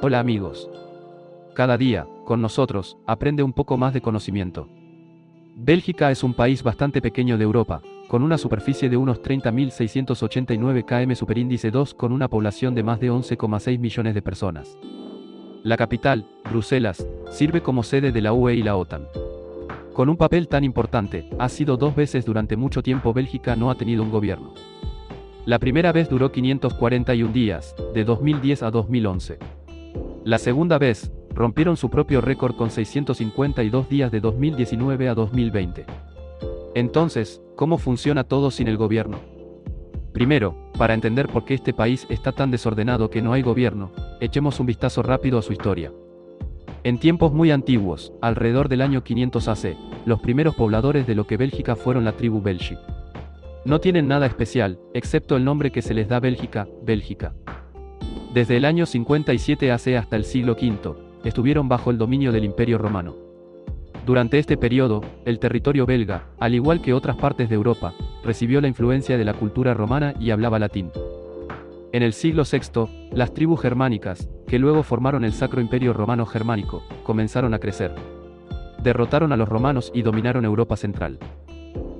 Hola amigos. Cada día, con nosotros, aprende un poco más de conocimiento. Bélgica es un país bastante pequeño de Europa, con una superficie de unos 30.689 km superíndice 2 con una población de más de 11,6 millones de personas. La capital, Bruselas, sirve como sede de la UE y la OTAN. Con un papel tan importante, ha sido dos veces durante mucho tiempo Bélgica no ha tenido un gobierno. La primera vez duró 541 días, de 2010 a 2011. La segunda vez, rompieron su propio récord con 652 días de 2019 a 2020. Entonces, ¿cómo funciona todo sin el gobierno? Primero, para entender por qué este país está tan desordenado que no hay gobierno, echemos un vistazo rápido a su historia. En tiempos muy antiguos, alrededor del año 500 AC, los primeros pobladores de lo que Bélgica fueron la tribu Belgi. No tienen nada especial, excepto el nombre que se les da Bélgica, Bélgica. Desde el año 57 AC hasta el siglo V, estuvieron bajo el dominio del Imperio Romano. Durante este periodo, el territorio belga, al igual que otras partes de Europa, recibió la influencia de la cultura romana y hablaba latín. En el siglo VI, las tribus germánicas, que luego formaron el Sacro Imperio Romano Germánico, comenzaron a crecer. Derrotaron a los romanos y dominaron Europa Central.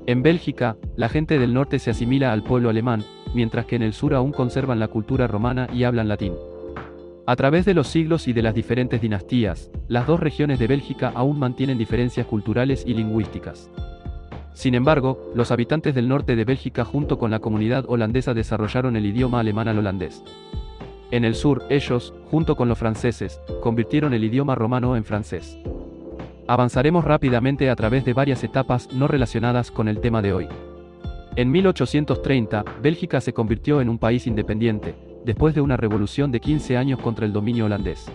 En Bélgica, la gente del norte se asimila al pueblo alemán, mientras que en el sur aún conservan la cultura romana y hablan latín. A través de los siglos y de las diferentes dinastías, las dos regiones de Bélgica aún mantienen diferencias culturales y lingüísticas. Sin embargo, los habitantes del norte de Bélgica junto con la comunidad holandesa desarrollaron el idioma alemán al holandés. En el sur, ellos, junto con los franceses, convirtieron el idioma romano en francés. Avanzaremos rápidamente a través de varias etapas no relacionadas con el tema de hoy. En 1830, Bélgica se convirtió en un país independiente, después de una revolución de 15 años contra el dominio holandés.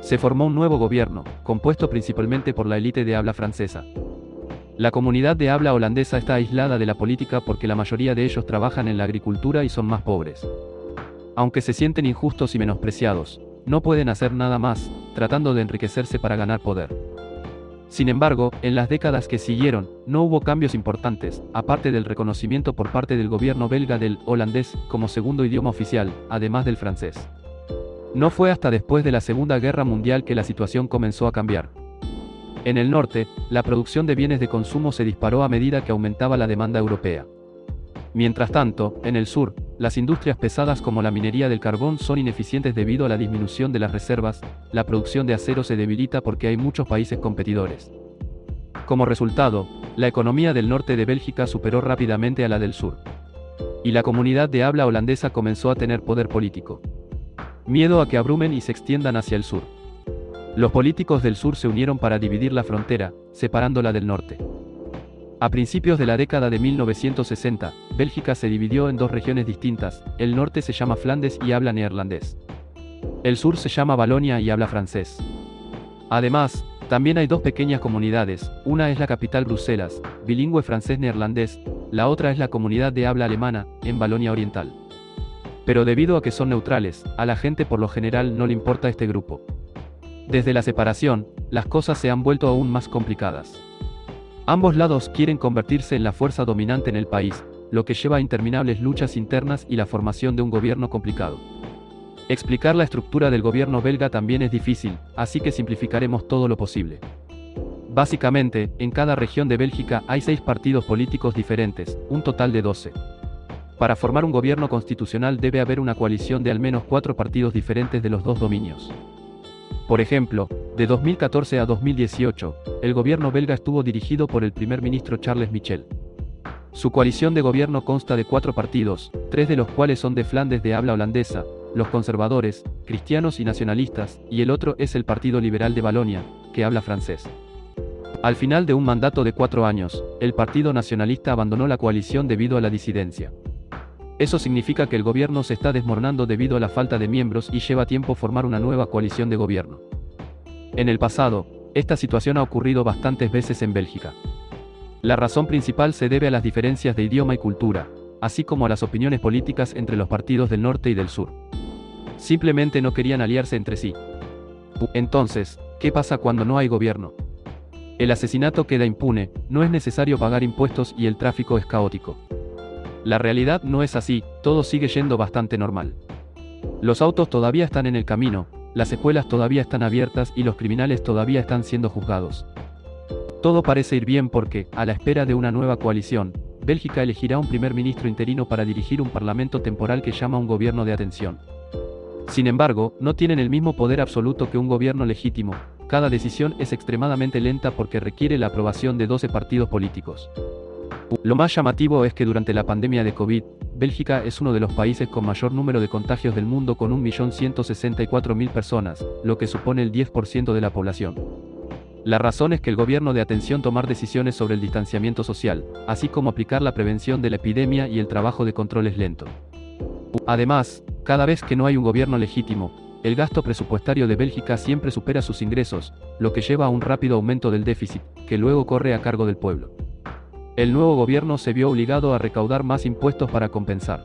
Se formó un nuevo gobierno, compuesto principalmente por la élite de habla francesa. La comunidad de habla holandesa está aislada de la política porque la mayoría de ellos trabajan en la agricultura y son más pobres. Aunque se sienten injustos y menospreciados, no pueden hacer nada más, tratando de enriquecerse para ganar poder. Sin embargo, en las décadas que siguieron, no hubo cambios importantes, aparte del reconocimiento por parte del gobierno belga del holandés como segundo idioma oficial, además del francés. No fue hasta después de la Segunda Guerra Mundial que la situación comenzó a cambiar. En el norte, la producción de bienes de consumo se disparó a medida que aumentaba la demanda europea. Mientras tanto, en el sur, las industrias pesadas como la minería del carbón son ineficientes debido a la disminución de las reservas, la producción de acero se debilita porque hay muchos países competidores. Como resultado, la economía del norte de Bélgica superó rápidamente a la del sur. Y la comunidad de habla holandesa comenzó a tener poder político. Miedo a que abrumen y se extiendan hacia el sur. Los políticos del sur se unieron para dividir la frontera, separándola del norte. A principios de la década de 1960, Bélgica se dividió en dos regiones distintas, el norte se llama Flandes y habla neerlandés. El sur se llama Valonia y habla francés. Además, también hay dos pequeñas comunidades, una es la capital Bruselas, bilingüe francés-neerlandés, la otra es la comunidad de habla alemana, en Valonia Oriental. Pero debido a que son neutrales, a la gente por lo general no le importa este grupo. Desde la separación, las cosas se han vuelto aún más complicadas. Ambos lados quieren convertirse en la fuerza dominante en el país, lo que lleva a interminables luchas internas y la formación de un gobierno complicado. Explicar la estructura del gobierno belga también es difícil, así que simplificaremos todo lo posible. Básicamente, en cada región de Bélgica hay seis partidos políticos diferentes, un total de 12. Para formar un gobierno constitucional debe haber una coalición de al menos cuatro partidos diferentes de los dos dominios. Por ejemplo, de 2014 a 2018, el gobierno belga estuvo dirigido por el primer ministro Charles Michel. Su coalición de gobierno consta de cuatro partidos, tres de los cuales son de Flandes de habla holandesa, los conservadores, cristianos y nacionalistas, y el otro es el Partido Liberal de Valonia, que habla francés. Al final de un mandato de cuatro años, el Partido Nacionalista abandonó la coalición debido a la disidencia. Eso significa que el gobierno se está desmoronando debido a la falta de miembros y lleva tiempo formar una nueva coalición de gobierno. En el pasado, esta situación ha ocurrido bastantes veces en Bélgica. La razón principal se debe a las diferencias de idioma y cultura, así como a las opiniones políticas entre los partidos del norte y del sur. Simplemente no querían aliarse entre sí. Entonces, ¿qué pasa cuando no hay gobierno? El asesinato queda impune, no es necesario pagar impuestos y el tráfico es caótico. La realidad no es así, todo sigue yendo bastante normal. Los autos todavía están en el camino, las escuelas todavía están abiertas y los criminales todavía están siendo juzgados. Todo parece ir bien porque, a la espera de una nueva coalición, Bélgica elegirá un primer ministro interino para dirigir un parlamento temporal que llama un gobierno de atención. Sin embargo, no tienen el mismo poder absoluto que un gobierno legítimo, cada decisión es extremadamente lenta porque requiere la aprobación de 12 partidos políticos. Lo más llamativo es que durante la pandemia de COVID, Bélgica es uno de los países con mayor número de contagios del mundo con 1.164.000 personas, lo que supone el 10% de la población. La razón es que el gobierno de atención tomar decisiones sobre el distanciamiento social, así como aplicar la prevención de la epidemia y el trabajo de control es lento. Además, cada vez que no hay un gobierno legítimo, el gasto presupuestario de Bélgica siempre supera sus ingresos, lo que lleva a un rápido aumento del déficit, que luego corre a cargo del pueblo. El nuevo gobierno se vio obligado a recaudar más impuestos para compensar.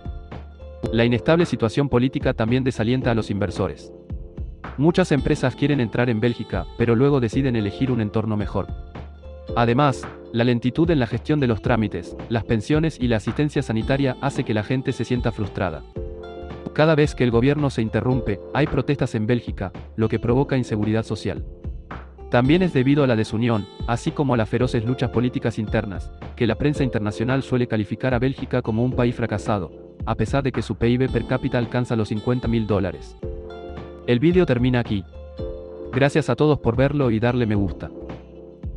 La inestable situación política también desalienta a los inversores. Muchas empresas quieren entrar en Bélgica, pero luego deciden elegir un entorno mejor. Además, la lentitud en la gestión de los trámites, las pensiones y la asistencia sanitaria hace que la gente se sienta frustrada. Cada vez que el gobierno se interrumpe, hay protestas en Bélgica, lo que provoca inseguridad social. También es debido a la desunión, así como a las feroces luchas políticas internas, que la prensa internacional suele calificar a Bélgica como un país fracasado, a pesar de que su PIB per cápita alcanza los 50 mil dólares. El vídeo termina aquí. Gracias a todos por verlo y darle me gusta.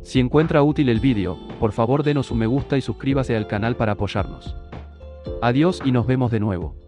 Si encuentra útil el vídeo, por favor denos un me gusta y suscríbase al canal para apoyarnos. Adiós y nos vemos de nuevo.